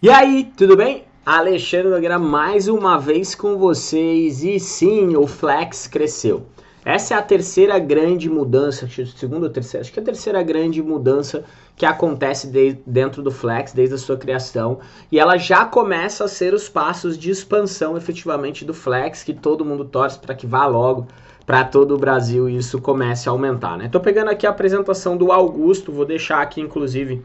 E aí, tudo bem? Alexandre Nogueira mais uma vez com vocês e sim, o Flex cresceu. Essa é a terceira grande mudança, segunda ou terceira, acho que é a terceira grande mudança que acontece de, dentro do Flex desde a sua criação e ela já começa a ser os passos de expansão efetivamente do Flex que todo mundo torce para que vá logo para todo o Brasil e isso comece a aumentar, né? Tô pegando aqui a apresentação do Augusto, vou deixar aqui inclusive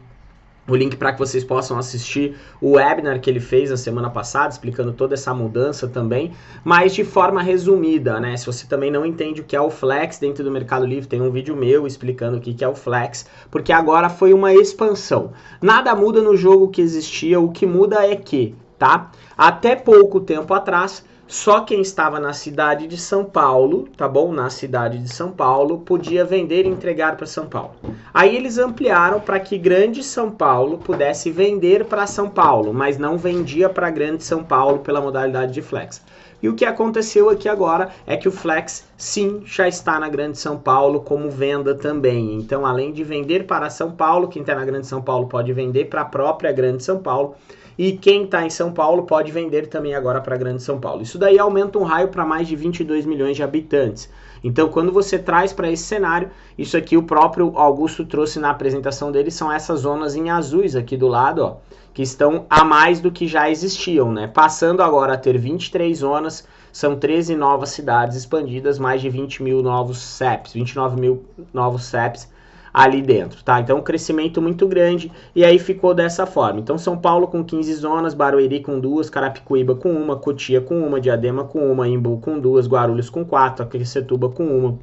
o link para que vocês possam assistir o webinar que ele fez na semana passada, explicando toda essa mudança também, mas de forma resumida, né? Se você também não entende o que é o Flex dentro do Mercado Livre, tem um vídeo meu explicando o que é o Flex, porque agora foi uma expansão. Nada muda no jogo que existia, o que muda é que, tá? Até pouco tempo atrás, só quem estava na cidade de São Paulo, tá bom? Na cidade de São Paulo, podia vender e entregar para São Paulo. Aí eles ampliaram para que Grande São Paulo pudesse vender para São Paulo, mas não vendia para Grande São Paulo pela modalidade de flex. E o que aconteceu aqui agora é que o Flex sim já está na Grande São Paulo como venda também. Então, além de vender para São Paulo, quem está na Grande São Paulo pode vender para a própria Grande São Paulo. E quem está em São Paulo pode vender também agora para Grande São Paulo. Isso daí aumenta um raio para mais de 22 milhões de habitantes. Então, quando você traz para esse cenário, isso aqui o próprio Augusto trouxe na apresentação dele, são essas zonas em azuis aqui do lado, ó, que estão a mais do que já existiam, né? Passando agora a ter 23 zonas, são 13 novas cidades expandidas, mais de 20 mil novos CEPs, 29 mil novos CEPs ali dentro, tá? Então, um crescimento muito grande e aí ficou dessa forma. Então, São Paulo com 15 zonas, Barueri com duas, Carapicuíba com uma, Cotia com uma, Diadema com uma, Imbu com duas, Guarulhos com quatro, Aquecetuba com uma,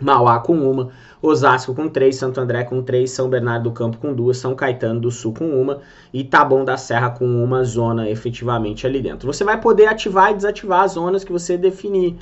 Mauá com uma, Osasco com três, Santo André com três, São Bernardo do Campo com duas, São Caetano do Sul com uma e Taboão da Serra com uma zona efetivamente ali dentro. Você vai poder ativar e desativar as zonas que você definir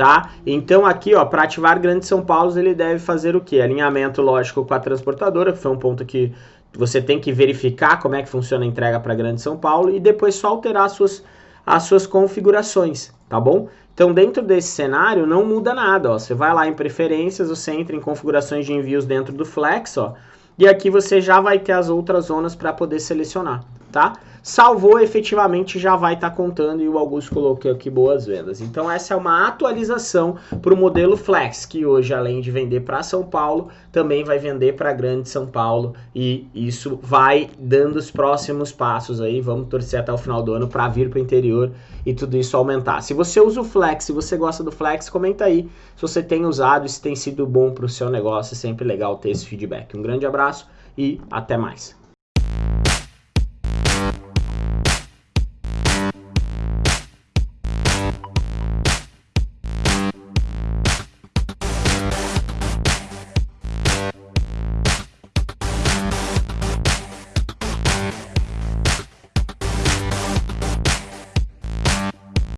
tá? Então aqui, ó, para ativar Grande São Paulo, ele deve fazer o quê? Alinhamento lógico com a transportadora, que foi um ponto que você tem que verificar como é que funciona a entrega para Grande São Paulo e depois só alterar as suas, as suas configurações, tá bom? Então dentro desse cenário não muda nada, ó. Você vai lá em preferências, você entra em configurações de envios dentro do Flex, ó, e aqui você já vai ter as outras zonas para poder selecionar, tá? salvou, efetivamente já vai estar tá contando e o Augusto colocou aqui boas vendas. Então essa é uma atualização para o modelo Flex, que hoje além de vender para São Paulo, também vai vender para Grande São Paulo e isso vai dando os próximos passos aí, vamos torcer até o final do ano para vir para o interior e tudo isso aumentar. Se você usa o Flex, se você gosta do Flex, comenta aí se você tem usado, se tem sido bom para o seu negócio, é sempre legal ter esse feedback. Um grande abraço e até mais.